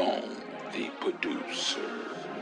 Bone, the producer.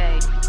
day.